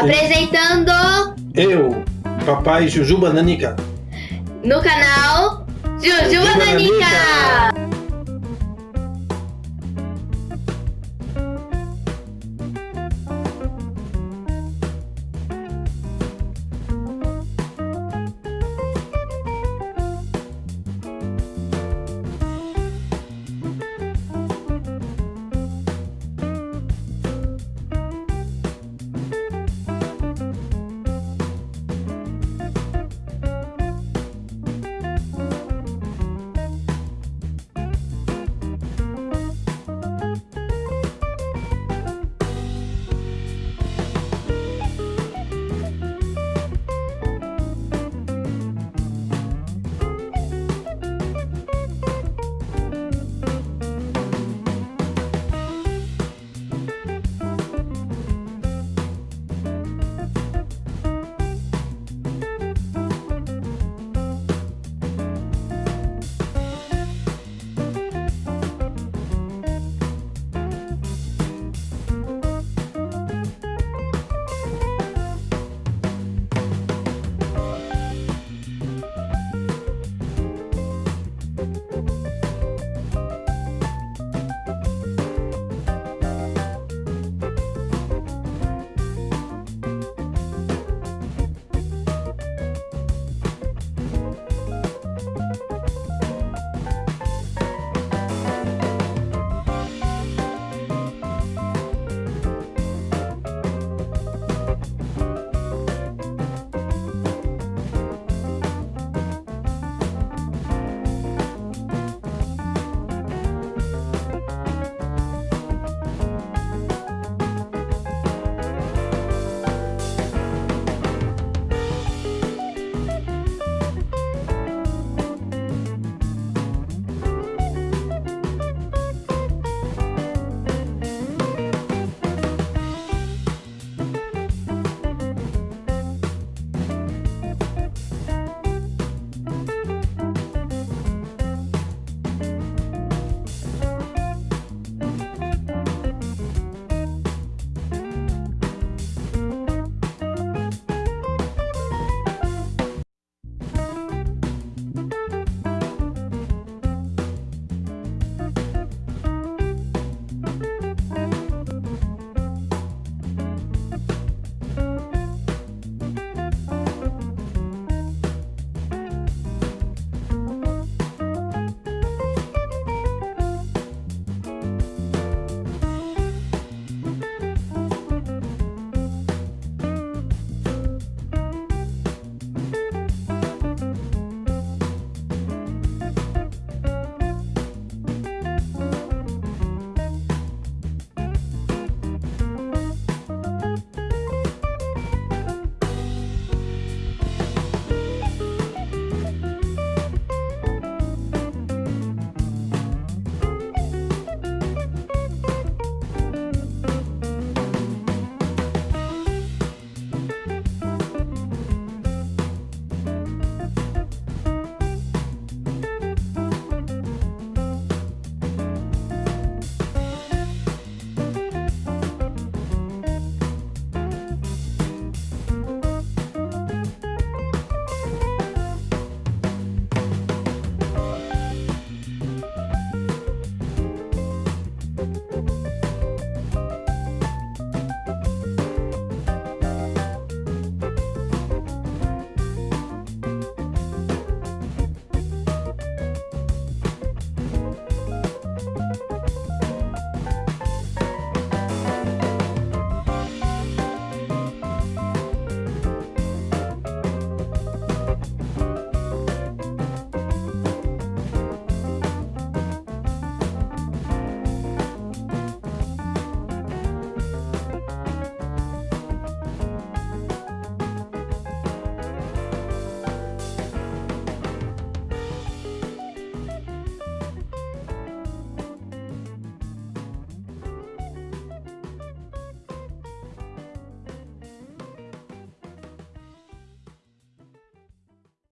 Apresentando Eu, papai Juju Bananica. no canal Juju Juju Bananica.